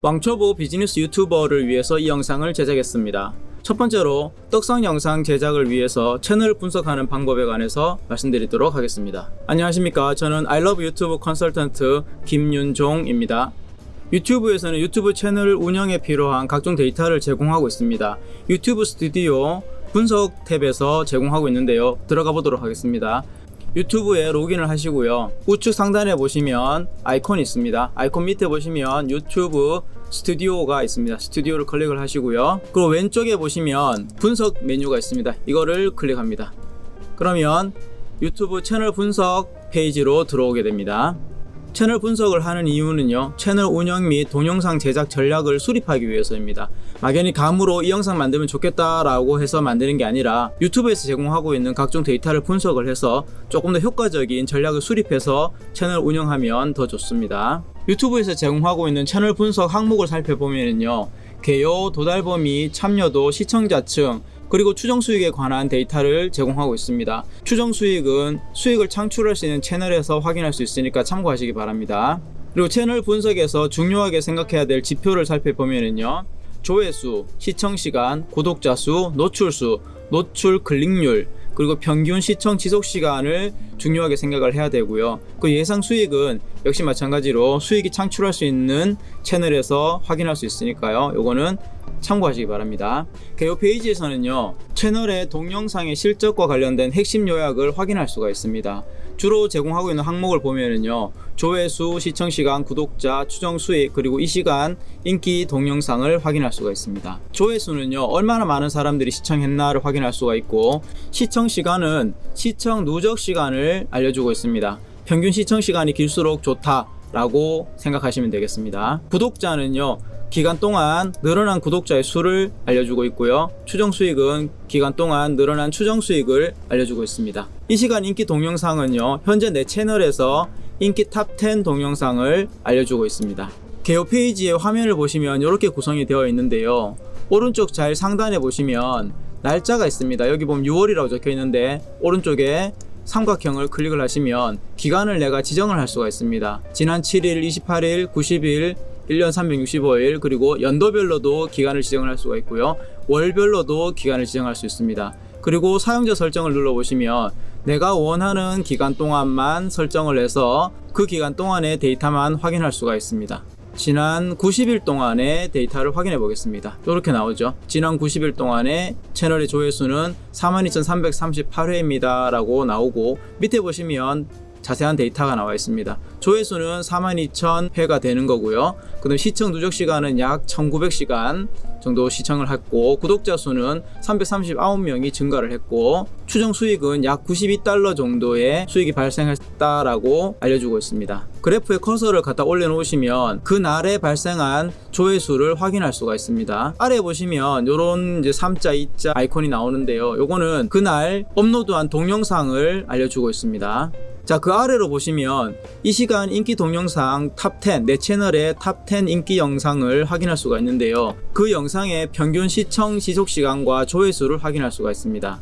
왕초보 비즈니스 유튜버를 위해서 이 영상을 제작했습니다. 첫 번째로 떡상 영상 제작을 위해서 채널 분석하는 방법에 관해서 말씀드리도록 하겠습니다. 안녕하십니까. 저는 아이러브 유튜브 컨설턴트 김윤종입니다. 유튜브에서는 유튜브 채널 운영에 필요한 각종 데이터를 제공하고 있습니다. 유튜브 스튜디오 분석 탭에서 제공하고 있는데요. 들어가 보도록 하겠습니다. 유튜브에 로그인을 하시고요. 우측 상단에 보시면 아이콘이 있습니다. 아이콘 밑에 보시면 유튜브 스튜디오가 있습니다. 스튜디오를 클릭을 하시고요. 그리고 왼쪽에 보시면 분석 메뉴가 있습니다. 이거를 클릭합니다. 그러면 유튜브 채널 분석 페이지로 들어오게 됩니다. 채널 분석을 하는 이유는요 채널 운영 및 동영상 제작 전략을 수립하기 위해서입니다. 막연히 감으로 이 영상 만들면 좋겠다 라고 해서 만드는 게 아니라 유튜브에서 제공하고 있는 각종 데이터를 분석을 해서 조금 더 효과적인 전략을 수립해서 채널 운영하면 더 좋습니다. 유튜브에서 제공하고 있는 채널 분석 항목을 살펴보면요 개요, 도달 범위, 참여도, 시청자층, 그리고 추정 수익에 관한 데이터를 제공하고 있습니다. 추정 수익은 수익을 창출할 수 있는 채널에서 확인할 수 있으니까 참고하시기 바랍니다. 그리고 채널 분석에서 중요하게 생각해야 될 지표를 살펴보면요. 조회수, 시청시간, 구독자 수, 노출수, 노출 클릭률, 그리고 평균 시청 지속 시간을 중요하게 생각을 해야 되고요. 그 예상 수익은 역시 마찬가지로 수익이 창출할 수 있는 채널에서 확인할 수 있으니까요. 요거는 참고하시기 바랍니다. 개요 페이지에서는요 채널의 동영상의 실적과 관련된 핵심 요약을 확인할 수가 있습니다. 주로 제공하고 있는 항목을 보면은요 조회수, 시청시간, 구독자, 추정 수익 그리고 이 시간 인기 동영상을 확인할 수가 있습니다. 조회수는요 얼마나 많은 사람들이 시청했나를 확인할 수가 있고 시청시간은 시청 누적 시간을 알려주고 있습니다. 평균 시청 시간이 길수록 좋다 라고 생각하시면 되겠습니다. 구독자는요 기간 동안 늘어난 구독자의 수를 알려주고 있고요. 추정 수익은 기간 동안 늘어난 추정 수익을 알려주고 있습니다. 이 시간 인기 동영상은요. 현재 내 채널에서 인기 top 10 동영상을 알려주고 있습니다. 개요 페이지의 화면을 보시면 이렇게 구성이 되어 있는데요. 오른쪽 잘 상단에 보시면 날짜가 있습니다. 여기 보면 6월이라고 적혀 있는데 오른쪽에 삼각형을 클릭을 하시면 기간을 내가 지정을 할 수가 있습니다. 지난 7일, 28일, 90일, 1년 365일 그리고 연도별로도 기간을 지정을 할 수가 있고요. 월별로도 기간을 지정할 수 있습니다. 그리고 사용자 설정을 눌러보시면 내가 원하는 기간 동안만 설정을 해서 그 기간 동안의 데이터만 확인할 수가 있습니다. 지난 90일 동안의 데이터를 확인해 보겠습니다. 이렇게 나오죠. 지난 90일 동안의 채널의 조회수는 42,338회입니다. 라고 나오고 밑에 보시면 자세한 데이터가 나와 있습니다. 조회수는 42,000회가 되는 거고요. 그 다음 시청 누적 시간은 약 1900시간 정도 시청을 했고 구독자 수는 339명이 증가를 했고 추정 수익은 약 92달러 정도의 수익이 발생했다라고 알려주고 있습니다. 그래프에 커서를 갖다 올려놓으시면 그날에 발생한 조회수를 확인할 수가 있습니다. 아래 보시면 이런 이제 3자, 2자 아이콘이 나오는데요. 요거는 그날 업로드한 동영상을 알려주고 있습니다. 자, 그 아래로 보시면 이 시간 인기 동영상 top10, 내 채널의 top10 인기 영상을 확인할 수가 있는데요. 그 영상의 평균 시청 지속 시간과 조회수를 확인할 수가 있습니다.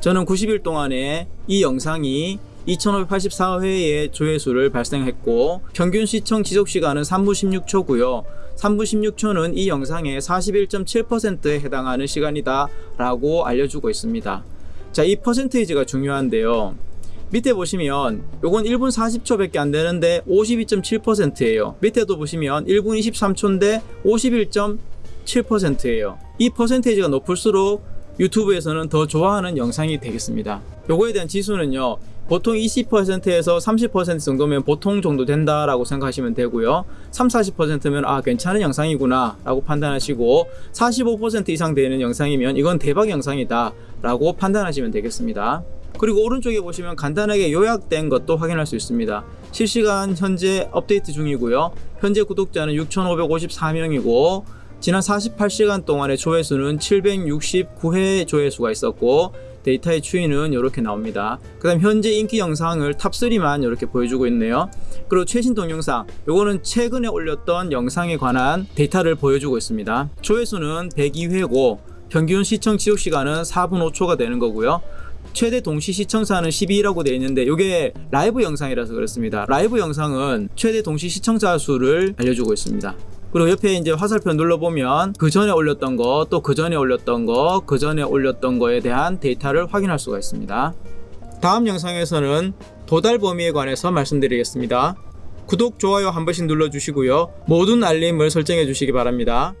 저는 90일 동안에 이 영상이 2584회의 조회수를 발생했고 평균 시청 지속 시간은 3분 16초고요. 3분 16초는 이 영상의 41.7%에 해당하는 시간이다 라고 알려주고 있습니다. 자, 이 퍼센테이지가 중요한데요. 밑에 보시면 요건 1분 40초 밖에 안 되는데 52.7%예요. 밑에도 보시면 1분 23초인데 51.7%예요. 이 퍼센테이지가 높을수록 유튜브에서는 더 좋아하는 영상이 되겠습니다. 요거에 대한 지수는요 보통 20%에서 30% 정도면 보통 정도 된다라고 생각하시면 되고요. 3, 40%면 아 괜찮은 영상이구나 라고 판단하시고 45% 이상 되는 영상이면 이건 대박 영상이다 라고 판단하시면 되겠습니다 그리고 오른쪽에 보시면 간단하게 요약된 것도 확인할 수 있습니다. 실시간 현재 업데이트 중이고요. 현재 구독자는 6,554명이고 지난 48시간 동안의 조회수는 769회 조회수가 있었고 데이터의 추이는 이렇게 나옵니다. 그 다음 현재 인기 영상을 top3만 이렇게 보여주고 있네요. 그리고 최신 동영상 요거는 최근에 올렸던 영상에 관한 데이터를 보여주고 있습니다. 조회수는 102회고 평균 시청 지속 시간은 4분 5초가 되는 거고요 최대 동시 시청자는 12라고 되어 있는데 이게 라이브 영상이라서 그렇습니다 라이브 영상은 최대 동시 시청자 수를 알려주고 있습니다 그리고 옆에 이제 화살표 눌러보면 그 전에 올렸던 거, 또 그 전에 올렸던 거, 그 전에 올렸던 거에 대한 데이터를 확인할 수가 있습니다. 다음 영상에서는 도달 범위에 관해서 말씀드리겠습니다. 구독, 좋아요 한 번씩 눌러주시고요. 모든 알림을 설정해 주시기 바랍니다.